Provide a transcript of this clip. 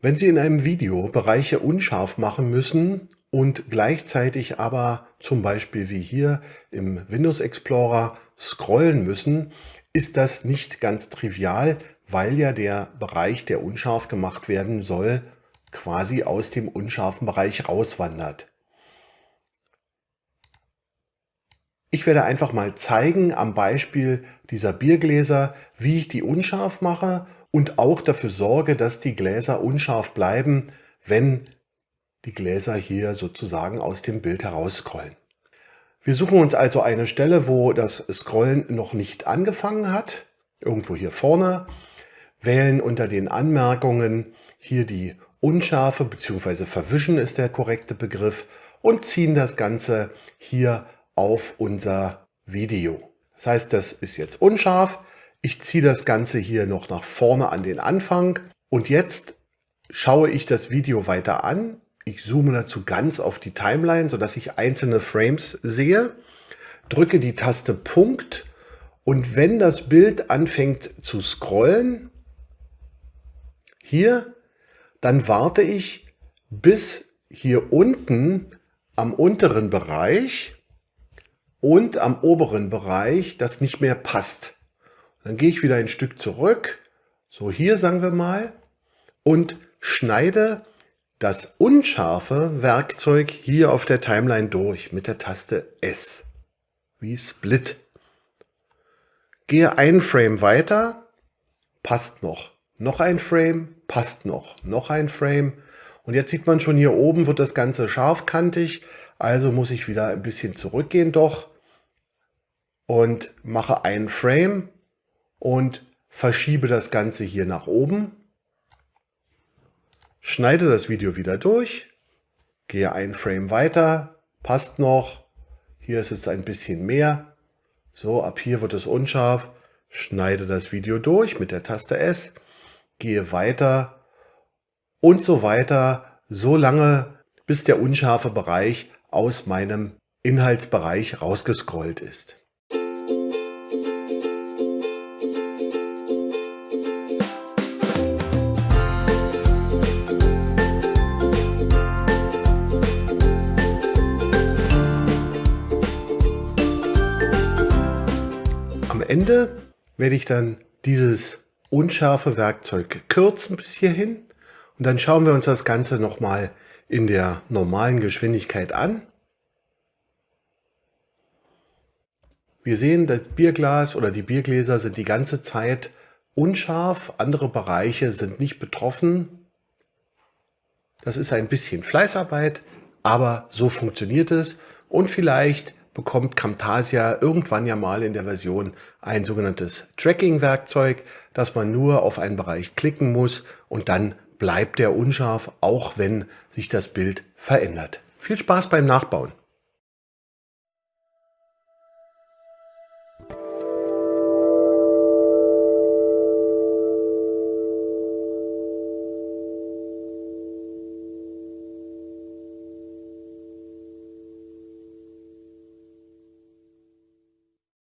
Wenn Sie in einem Video Bereiche unscharf machen müssen und gleichzeitig aber zum Beispiel wie hier im Windows Explorer scrollen müssen, ist das nicht ganz trivial, weil ja der Bereich, der unscharf gemacht werden soll, quasi aus dem unscharfen Bereich rauswandert. Ich werde einfach mal zeigen am Beispiel dieser Biergläser, wie ich die unscharf mache und auch dafür sorge, dass die Gläser unscharf bleiben, wenn die Gläser hier sozusagen aus dem Bild herausscrollen. Wir suchen uns also eine Stelle, wo das Scrollen noch nicht angefangen hat, irgendwo hier vorne, wählen unter den Anmerkungen hier die Unschärfe bzw. Verwischen ist der korrekte Begriff und ziehen das Ganze hier auf unser Video. Das heißt, das ist jetzt unscharf. Ich ziehe das Ganze hier noch nach vorne an den Anfang und jetzt schaue ich das Video weiter an. Ich zoome dazu ganz auf die Timeline, sodass ich einzelne Frames sehe, drücke die Taste Punkt und wenn das Bild anfängt zu scrollen, hier, dann warte ich bis hier unten am unteren Bereich und am oberen Bereich das nicht mehr passt. Dann gehe ich wieder ein Stück zurück, so hier sagen wir mal, und schneide das unscharfe Werkzeug hier auf der Timeline durch mit der Taste S, wie Split. Gehe ein Frame weiter, passt noch. Noch ein Frame, passt noch. Noch ein Frame. Und jetzt sieht man schon hier oben wird das Ganze scharfkantig. Also muss ich wieder ein bisschen zurückgehen doch und mache einen Frame und verschiebe das Ganze hier nach oben, schneide das Video wieder durch, gehe ein Frame weiter, passt noch, hier ist es ein bisschen mehr, so ab hier wird es unscharf, schneide das Video durch mit der Taste S, gehe weiter und so weiter, so lange bis der unscharfe Bereich aus meinem Inhaltsbereich rausgescrollt ist. Ende werde ich dann dieses unscharfe Werkzeug kürzen bis hierhin und dann schauen wir uns das Ganze nochmal in der normalen Geschwindigkeit an. Wir sehen, das Bierglas oder die Biergläser sind die ganze Zeit unscharf, andere Bereiche sind nicht betroffen. Das ist ein bisschen Fleißarbeit, aber so funktioniert es und vielleicht bekommt Camtasia irgendwann ja mal in der Version ein sogenanntes Tracking-Werkzeug, dass man nur auf einen Bereich klicken muss und dann bleibt der unscharf, auch wenn sich das Bild verändert. Viel Spaß beim Nachbauen!